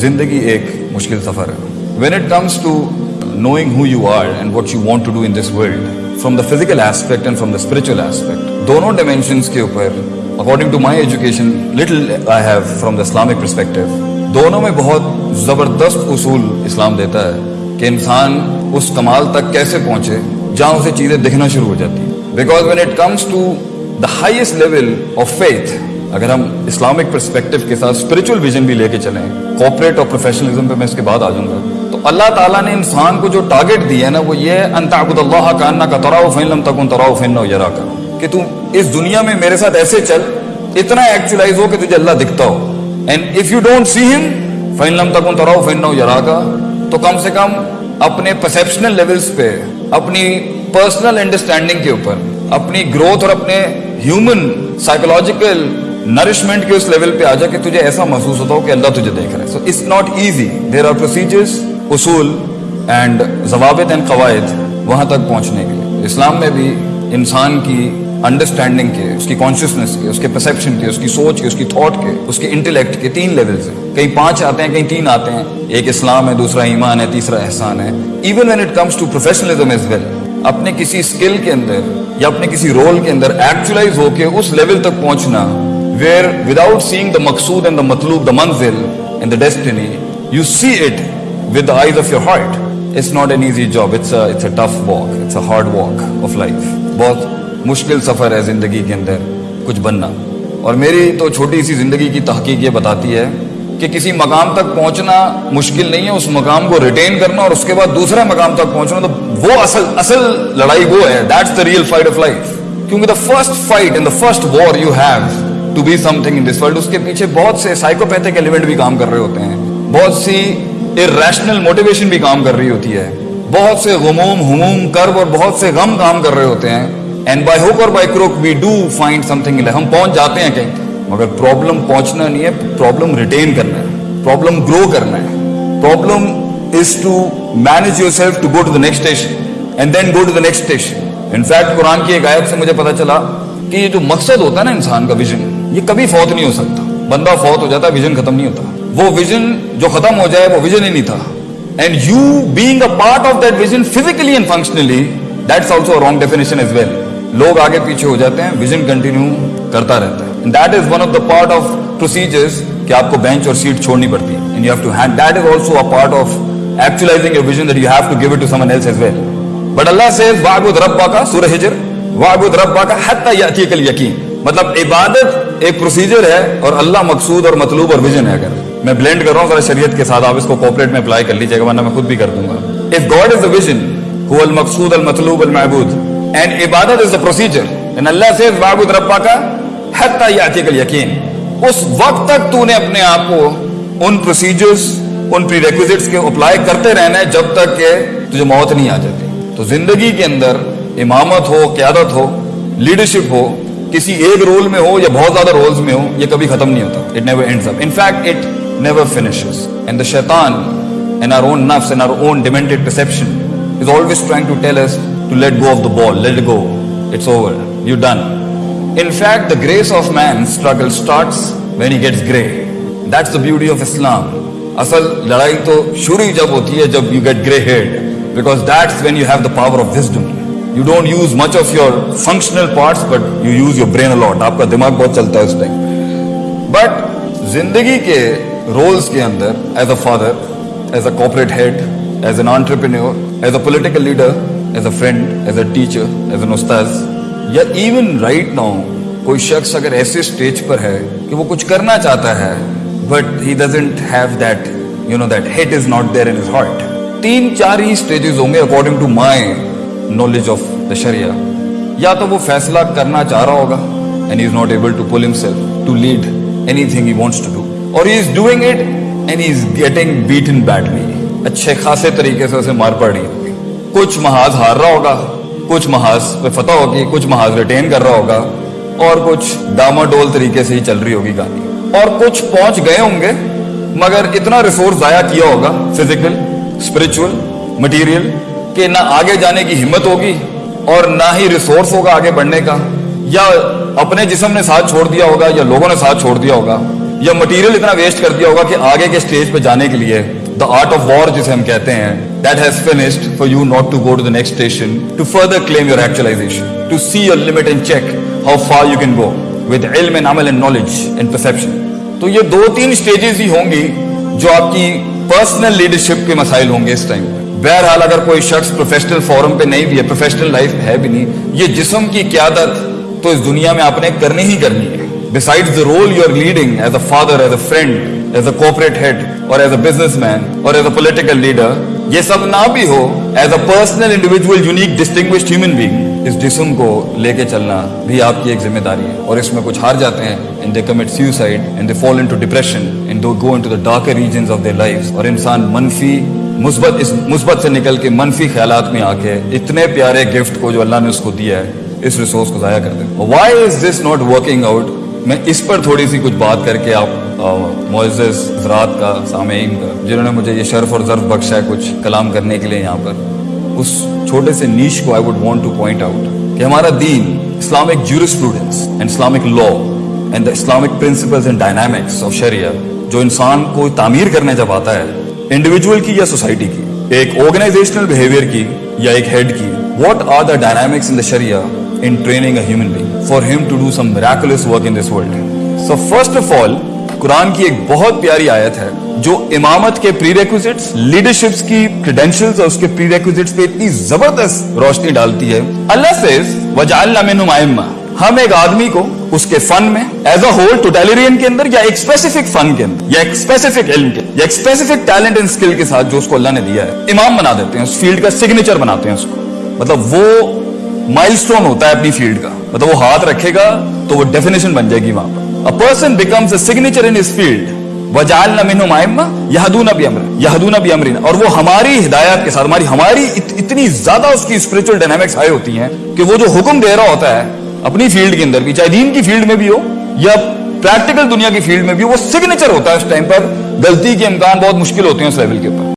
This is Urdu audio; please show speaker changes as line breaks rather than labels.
زندگی ایک مشکل سفر ہے۔ When it comes to knowing who you are and what you want to do in this world from the physical aspect and from the spiritual aspect دونوں ڈائمینشنس کے اوپر according to my education little I have from the Islamic perspective دونوں میں بہت زبردست اصول اسلام دیتا ہے کہ انسان اس کمال تک کیسے پہنچے جہاں اسے چیزیں دکھنا شروع ہو جاتی ہیں because when it comes to the highest level of faith اگر ہم اسلامک پرسپیکٹو کے ساتھ اسپرچل ویژن بھی لے کے چلیں کوپریٹ اور پروفیشنلزم پہ میں اس کے بعد آ جاؤں گا۔ تو اللہ تعالیٰ نے انسان کو جو ٹارگیٹ دیا ہے نا، وہ یہ انتعبد اللہ کا انا کا تراؤ فین لم تکن تراؤ فین یرا کا کہ تم اس دنیا میں میرے ساتھ ایسے چل، اتنا ایکچولائز ہو کہ تجھے اللہ دکھتا ہو۔ And if you don't see ہم فین لم تکن تراؤ فین یرا کا تو کم سے کم اپنے پرسپشنل لیولز پہ، اپنی پرسنل انڈرسٹینڈنگ کے اوپر، اپنی گروتھ اور اپنے ہیومن سائیکولوجیکل نرشمنٹ کے اس لیول پہ آ جا کہ تجھے ایسا محسوس ہوتا ہو کہ اللہ تجھے دیکھ رہا ہے. So it's not easy there are procedures اصول اینڈ ضوابط اینڈ قواعد وہاں تک پہنچنے کے لیے. اسلام میں بھی انسان کی انڈرسٹینڈنگ کے، اس کی کانشیسنیس کے، اس کے پرسپشن کے، اس کی سوچ کے، اس کی تھاٹ کے، اس کے انٹلیکٹ کے تین لیولز ہیں. کہیں پانچ آتے ہیں کہیں تین آتے ہیں. ایک اسلام ہے، دوسرا ایمان ہے، تیسرا احسان ہے. Even when it comes to professionalism as well اپنے کسی اسکل کے اندر یا اپنے کسی رول کے اندر ایکچولائز ہو کے اس لیول تک پہنچنا ویئر وداؤٹ سیئنگ دا مقصود اینڈ دا مطلوب دا منزل and the destiny you see it with the eyes of your heart it's not an easy job it's it's a tough walk it's a hard walk of life بہت مشکل سفر ہے زندگی کے اندر. کچھ بننا. اور میری تو چھوٹی سی زندگی کی تحقیق یہ بتاتی ہے کہ کسی مقام تک پہنچنا مشکل نہیں ہے. اس مقام کو ریٹین کرنا اور اس کے بعد دوسرے مقام تک پہنچنا تو وہ اصل اصل لڑائی وہ ہے. That's the real fight of life کیونکہ the first fight and the first war you have to be something in this world اس کے پیچھے بہت سے سائیکوپیتھک ایلیمنٹ بھی کام کر رہے ہوتے ہیں. بہت سی ارریشنل موٹیویشن بھی کام کر رہی ہوتی ہے. بہت سے غموم، ہموم کرب اور بہت سے غم کام کر رہے ہوتے ہیں. اینڈ بائی ہوک اور by crook we do find something ہم پہنچ جاتے ہیں کہیں. مگر پرابلم پہنچنا نہیں ہے پرابلم ریٹین کرنا ہے. پرابلم گرو کرنا ہے. Problem is to manage yourself to go to the next station and then go to the next station in fact قرآن کی ایک آیت سے مجھے پتا چلا کہ یہ جو مقصد ہوتا ہے نا انسان کا ویژن یہ کبھی فوت نہیں ہو سکتا۔ بندہ فوت ہو جاتا ویژن ختم نہیں ہوتا۔ وہ ویژن جو ختم ہو جائے، وہ ویژن ہی نہیں تھا۔ And you being a part of that vision physically and functionally that's also wrong definition as well لوگ آگے پیچھے ہو جاتے ہیں ویژن کنٹینیو کرتا رہتا ہے۔ That is one of the part of procedures کہ آپ کو بینچ اور سیٹ چھوڑنی پڑتی ہے۔ And you have to hand that is also a part of actualizing your vision that you have to give it to someone else as well but اللہ سے واعبد ربا کا سورہ ہجر واعبد ربا کا حتی یاتیک الیقین مطلب عبادت ایک پروسیجر ہے اور اللہ مقصود اور مطلوب اور ویژن ہے اگر. میں بلینڈ کر رہا ہوں ذرا شریعت کے ساتھ، آپ اس کو کوپریٹ میں اپلائی کر لیجیے گا، ورنہ میں خود بھی کر دوں گا. If God is the vision هو المقصود، المطلوب، المعبود. اینڈ عبادت از دا پروسیجر ان اللہ سے واعبد ربا کا حتی یاتیک الیقین. اس وقت تک تو نے اپنے آپ کو ان پروسیجرز ان پری ریکوزٹس کے اپلائی کرتے رہنا ہے جب تک کہ تجھے موت نہیں آ جاتی. تو زندگی کے اندر امامت ہو، قیادت ہو لیڈرشپ ہو کسی ایک رول میں ہو یا بہت زیادہ رولز میں ہو، یہ کبھی ختم نہیں ہوتا۔ It never ends up in fact it never finishes and the شیطان ان آر اون نفس in our own demented perception is always trying to tell us to let go of the ball let go it's over you done in fact the grace of man struggle starts when he gets grey that's the beauty of Islam اصل لڑائی تو شروع ہی جب ہوتی ہے، جب you get grey head because that's when you have the power of wisdom you don't use much of your functional parts but you use your brain a lot آپ کا دماغ بہت چلتا ہے اس ٹائم بٹ زندگی کے رولس کے اندر as a father as a corporate head as an entrepreneur as a political leader as a friend as a teacher as an استاذ یا ایون رائٹ ناؤ کوئی شخص اگر ایسے اسٹیج پر ہے کہ وہ کچھ کرنا چاہتا ہے but he doesn't have that you know that heat is not there in his heart تین چار ہی اسٹیجز ہوں گے according to my knowledge of the شریعہ یا تو وہ فیصلہ کرنا چاہ رہا ہوگا and is not able to pull himself to lead anything he wants to do اور he is doing it and he is getting beaten badly اچھے خاصے طریقے سے اسے مار پڑ رہی ہوگی کچھ محاذ ہار رہا ہوگا، کچھ محاذ پہ فتح ہوگی، کچھ محاذ ریٹین کر رہا ہوگا، اور کچھ ڈاما ڈول طریقے سے ہی چل رہی ہوگی گاڑی اور کچھ پہنچ گئے ہوں گے، مگر اتنا ریسورس ضائع کیا ہوگا فزیکل اسپرچل مٹیریل کہ نہ آگے جانے کی ہمت ہوگی اور نہ ہی ریسورس ہوگا آگے بڑھنے کا، یا اپنے جسم نے ساتھ چھوڑ دیا ہوگا، یا لوگوں نے ساتھ چھوڑ دیا ہوگا، یا مٹیریل اتنا ویسٹ کر دیا ہوگا کہ آگے کے اسٹیج پہ جانے کے لیے دا آرٹ آف وار جسے ہم کہتے ہیں that has finished for you not to go to the next station to further claim your actualization to see your limit and check how far you can go with علم اینڈ عمل اینڈ نالج اینڈ پرسپشن تو یہ دو تین اسٹیجز ہی ہوں گی جو آپ کی پرسنل لیڈرشپ کے مسائل ہوں گے اس ٹائم پہ بہرحال اگر کوئی شخص پروفیشنل فورم پہ نہیں بھی ہے پروفیشنل لائف ہے بھی نہیں، یہ جسم کی قیادت تو اس دنیا میں آپ نے کرنی ہی کرنی ہے۔ Beside the role you are leading as a father as a friend as a corporate head اور ایز اے بزنس مین اور ایز اے پولیٹیکل لیڈر یہ سب نہ بھی ہو as a personal individual unique distinguished human being اس جسم کو لے کے چلنا بھی آپ کی ایک ذمہ داری ہے۔ اور اس میں کچھ ہار جاتے ہیں، and they commit suicide and they fall into depression and they go into the darker regions of their life اور انسان منفی مثبت اس مثبت سے نکل کے منفی خیالات میں آ کے اتنے پیارے گفٹ کو جو اللہ نے اس کو دیا ہے، اس ریسورس کو ضائع کر دیں۔ Why is this not working out میں اس پر تھوڑی سی کچھ بات کر کے آپ معزز حضرات کا، سامعین کا، جنہوں نے مجھے یہ شرف اور ضرف بخشا ہے کچھ کلام کرنے کے لیے یہاں پر، اس چھوٹے سے نیش کو I would want to point out کہ ہمارا دین Islamic jurisprudence and Islamic law and the Islamic principles and dynamics of شریعہ جو انسان کو تعمیر کرنے جب آتا ہے انڈیویجول کی یا سوسائٹی کی ایک آرگنائزیشنل بہیویئر کی یا ایک ہیڈ کی what are the dynamics in the sharia in training a human being for him to do some miraculous work in this world so first of all قرآن کی ایک بہت پیاری آیت ہے جو امامت کے پری ریکوزٹس لیڈرشپس کی کریڈینشلز اور اس کے پری ریکوزٹس پہ اتنی زبردست روشنی ڈالتی ہے اللہ سے وجعلنا منہم ائمہ ہم ایک آدمی کو اس کے فن میں ایز اے ہول ٹوٹیلرین کے اندر یا ایک اسپیسیفک فن کے اندر یا ایک اسپیسیفک علم کے یا ایک اسپیسیفک ٹیلنٹ اینڈ اسکل کے ساتھ جو اس کو اللہ نے دیا ہے، امام بنا دیتے ہیں، اس فیلڈ کا سگنیچر بناتے ہیں اس کو۔ مطلب وہ مائل سٹون ہوتا ہے اپنی فیلڈ کا۔ مطلب وہ ہاتھ رکھے گا تو وہ ڈیفینیشن بن جائے گی وہاں پر۔ Person becomes a signature in us field وجالنا منہم ائمہ یہدون بامر یہدون بامرنا اور وہ ہماری ہدایت کے ساتھ، ہماری ہماری اتنی زیادہ اس کی اسپریچول ڈائنامکس ہائی ہوتی ہیں کہ وہ جو حکم دے رہا ہوتا ہے اپنی فیلڈ کے اندر بھی، چاہے دین کی فیلڈ میں بھی ہو یا پریکٹیکل دنیا کی فیلڈ میں بھی ہو، وہ سگنیچر ہوتا ہے اس ٹائم پر۔ غلطی کے امکان بہت مشکل ہوتے ہیں اس لیول کے اوپر۔